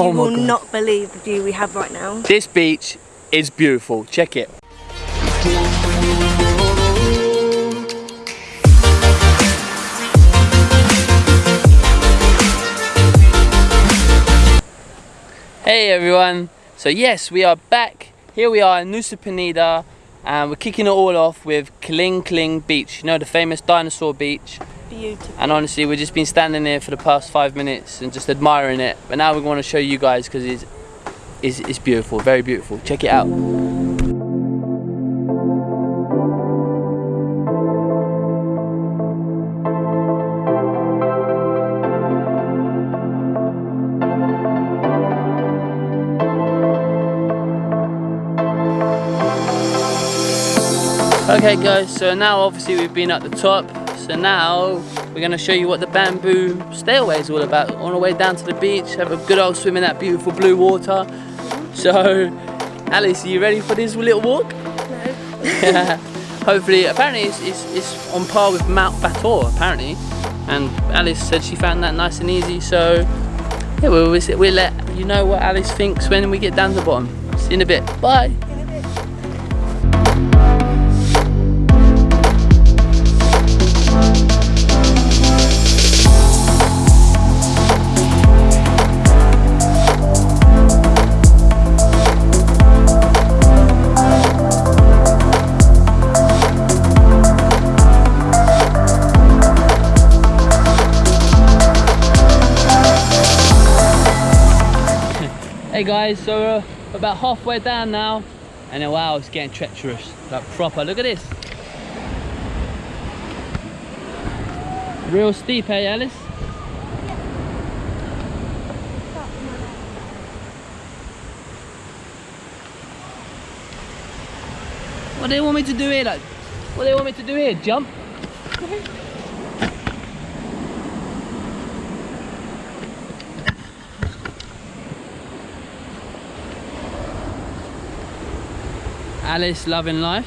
Oh you will God. not believe the view we have right now. This beach is beautiful. Check it. Hey everyone. So yes, we are back. Here we are in Nusa Penida and we're kicking it all off with Kelingking Beach. You know the famous dinosaur beach. Beautiful. And honestly, we've just been standing there for the past five minutes and just admiring it. But now we want to show you guys because it's, it's, it's beautiful, very beautiful. Check it out. Okay guys, so now obviously we've been at the top. So now we're gonna show you what the bamboo stairway is all about. On our way down to the beach, have a good old swim in that beautiful blue water. So, Alice, are you ready for this little walk? No. Hopefully, apparently it's, it's, it's on par with Mount Batur, apparently. And Alice said she found that nice and easy, so yeah, we'll, we'll let you know what Alice thinks when we get down to the bottom. See you in a bit. Bye. Hey guys, so we're about halfway down now, and then wow, it's getting treacherous, like proper. Look at this. Real steep, hey Alice? What do they want me to do here? Like, what do they want me to do here? Jump? Alice loving life.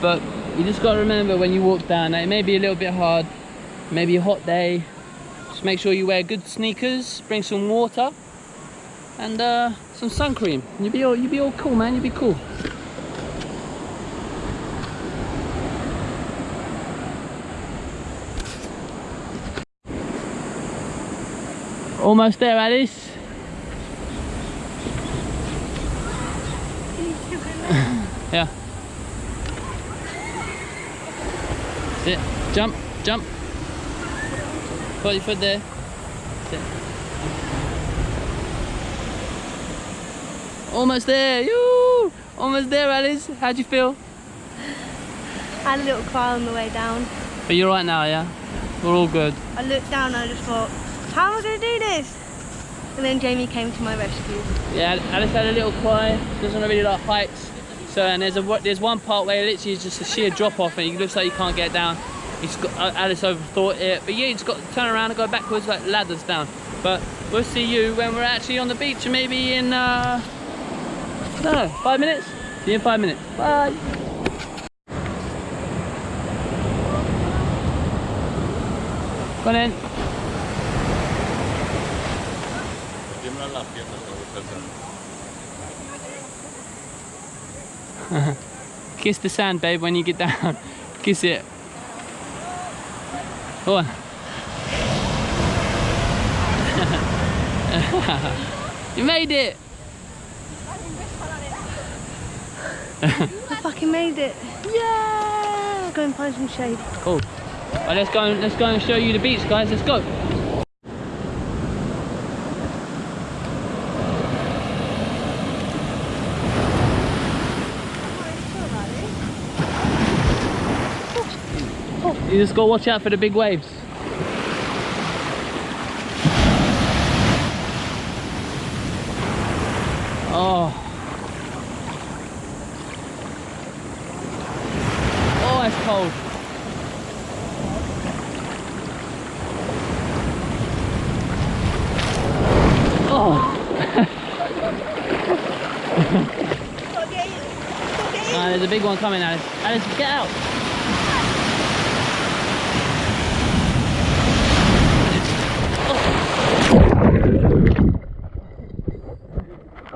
But you just got to remember when you walk down it may be a little bit hard, maybe a hot day. Just make sure you wear good sneakers, bring some water, and uh, some sun cream. You'll be all you'll be all cool, man. You'll be cool. Almost there, Alice. Yeah. Sit. Jump. Jump. Put your foot there. Sit. Almost there. You. Almost there, Alice. How'd you feel? I had a little cry on the way down. But you're right now, yeah. We're all good. I looked down and I just thought, how am I going to do this? And then Jamie came to my rescue. Yeah, Alice had a little cry. She doesn't really like heights. So and there's a there's one part where it literally is just a sheer drop off and it looks like you can't get down. It's got, uh, Alice overthought it, but yeah, you just got to turn around and go backwards like ladders down. But we'll see you when we're actually on the beach, maybe in uh, I five minutes. See you in five minutes. Bye. On in. Kiss the sand, babe, when you get down. Kiss it. Oh. Go on. you made it. I fucking made it. Yeah! Let's Go and find some shade. Cool. Let's go. And, let's go and show you the beach, guys. Let's go. Just got to watch out for the big waves. Oh. Oh, it's cold. Oh. There's a big one coming, Alice. Alice, get out.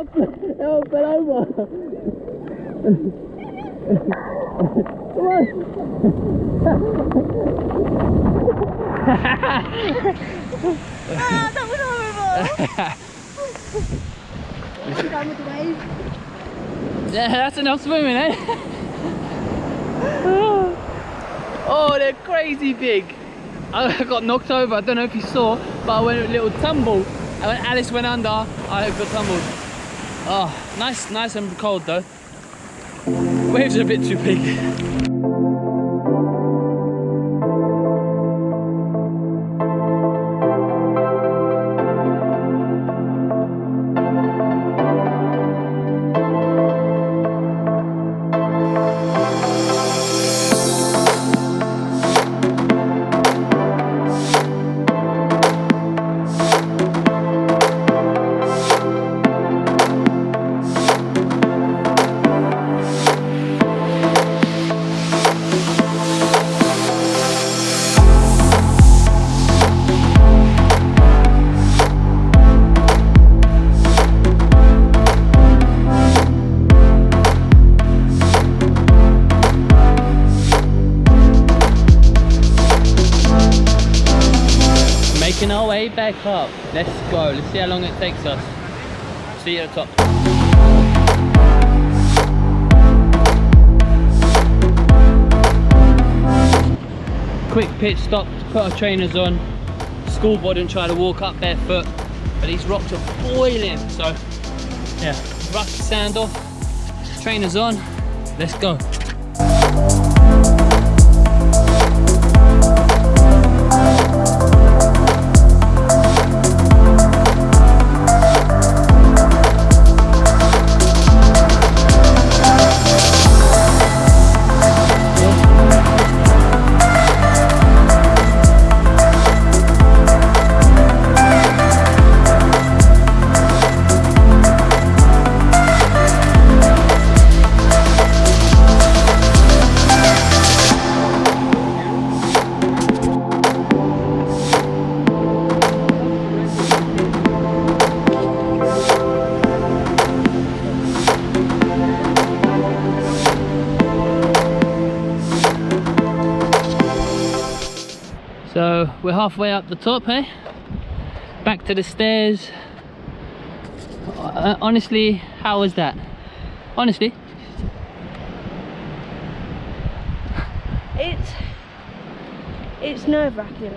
Over. Come on. Ah, that was horrible. I'm done with the wave. Yeah, that's enough swimming, eh? oh, they're crazy big. I got knocked over, I don't know if you saw, but I went a little tumble. And when Alice went under, I got tumbled. Oh, nice, nice and cold though. Waves are a bit too big. Back up. Let's go. Let's see how long it takes us. See you at the top. Quick pit stop to put our trainers on. School boy didn't try to walk up barefoot, but these rocks are boiling. So, yeah, the sand off. Trainers on. Let's go. We're halfway up the top, hey? Back to the stairs. Uh, honestly, how was that? Honestly, It's it's nerve wracking,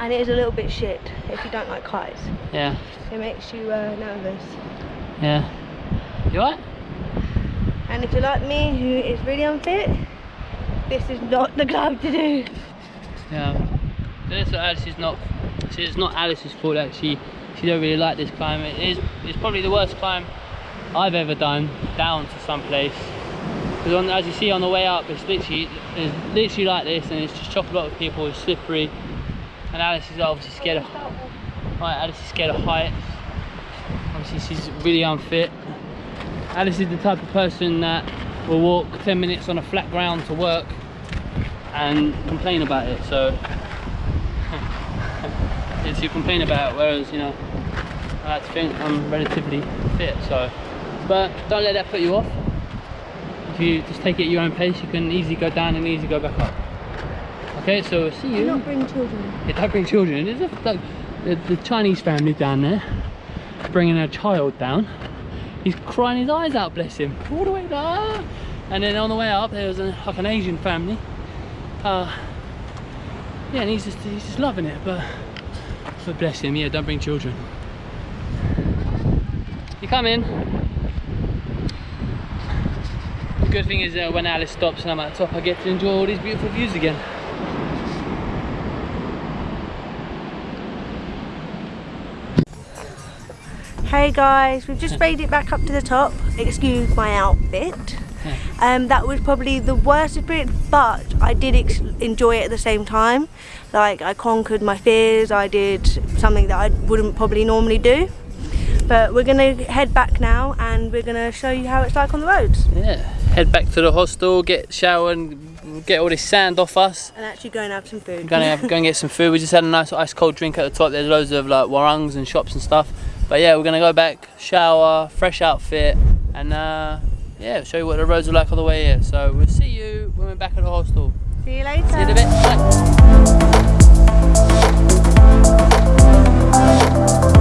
and it is a little bit shit if you don't like heights. yeah, It makes you uh, nervous. yeah. You alright? And if you're like me, who is really unfit, this is not the climb to do. Yeah. This Alice is not. It's not Alice's fault that she she don't really like this climb. It is. It's probably the worst climb I've ever done down to some place. Because as you see on the way up, it's literally it's literally like this, and it's just chock a lot of people. It's slippery, and Alice is obviously scared of. Right, Alice is scared of heights. Obviously, she's really unfit. Alice is the type of person that will walk 10 minutes on a flat ground to work and complain about it. So it's you complain about it, whereas you know I like to think I'm relatively fit. So, but don't let that put you off. If you just take it at your own pace, you can easily go down and easily go back up. Okay, so we'll see Do not bring children. Yeah, don't bring children. There's a, like, the, the Chinese family down there bringing a child down. He's crying his eyes out, bless him, all the way down. And then on the way up, there was a, like an Asian family. Uh, yeah, and he's just he's just loving it. But bless him, yeah, don't bring children. You come in. The good thing is uh, when Alice stops and I'm at the top, I get to enjoy all these beautiful views again. Hey guys, we've just made it back up to the top. Excuse my outfit. Um, that was probably the worst experience, but I did ex- enjoy it at the same time. Like I conquered my fears. I did something that I wouldn't probably normally do. But we're gonna head back now, and we're gonna show you how it's like on the roads, Yeah, head back to the hostel, get shower and get all this sand off us. and actually go and have some food. Gonna have, go and get some food. We just had a nice ice cold drink at the top. There's loads of like warungs and shops and stuff. But yeah, we're gonna go back, shower, fresh outfit, and uh, yeah, show you what the roads are like on the way here. So we'll see you when we're back at the hostel. See you later. See you in a bit. Bye.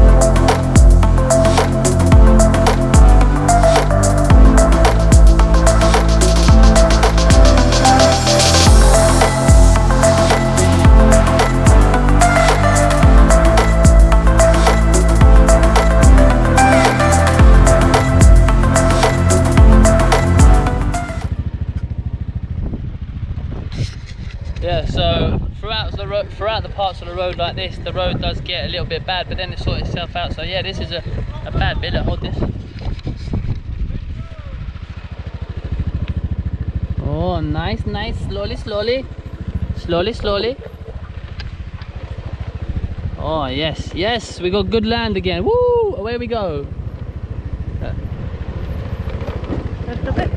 The parts of the road like this, the road does get a little bit bad, but then it sorts itself out. So yeah, this is a, a bad bit. Hold this. Oh, nice, nice. Slowly, slowly, slowly, slowly. Oh yes, yes, we got good land again. Woo! Away we go. Just a bit.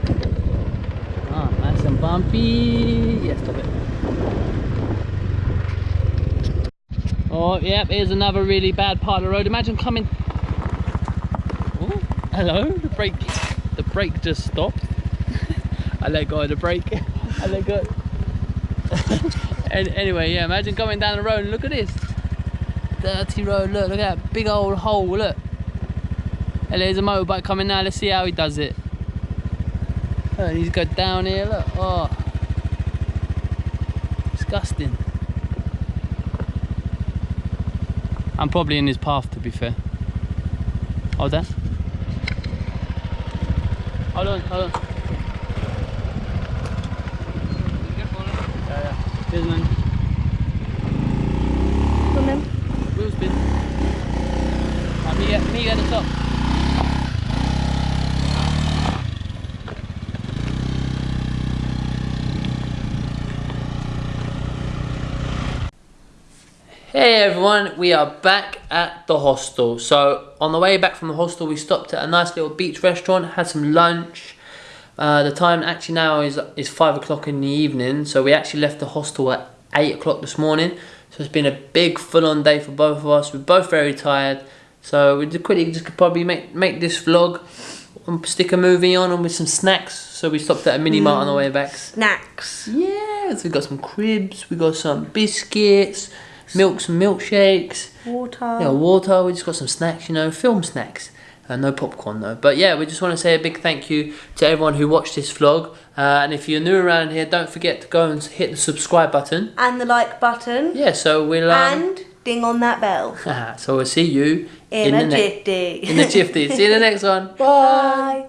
Oh, nice and bumpy. Yes, stop it. Oh, yep, here's another really bad part of the road. Imagine coming. Oh, hello, the brake. The brake just stopped. I let go of the brake. I let go. and anyway, yeah, imagine going down the road and look at this. Dirty road, look, look at that big old hole, look. And there's a motorbike coming now, let's see how he does it. Oh, he's got down here, look. Oh. Disgusting. I'm probably in his path to be fair. Hold on. Hold on, hold on. Yeah, yeah. Cheers, man. Come in. Wheel spin. Right, me, at, me at the top. Hey everyone, we are back at the hostel. So on the way back from the hostel, we stopped at a nice little beach restaurant, had some lunch. Uh, the time actually now is is five o'clock in the evening, so we actually left the hostel at eight o'clock this morning. So it's been a big full-on day for both of us. We're both very tired, so we just quickly just could probably make make this vlog, and stick a movie on, and with some snacks. So we stopped at a mini mart on the way back. Snacks. Yeah, so we got some cribs, we got some biscuits, milk, some milkshakes, Water. yeah, water. We just got some snacks, you know, film snacks. Uh, no popcorn though. But yeah, we just want to say a big thank you to everyone who watched this vlog. Uh, and if you're new around here, don't forget to go and hit the subscribe button. And the like button. Yeah, so we'll. Um, And ding on that bell. so we'll see you In, the a ne- jifty. in the chifty. See you in the next one. Bye.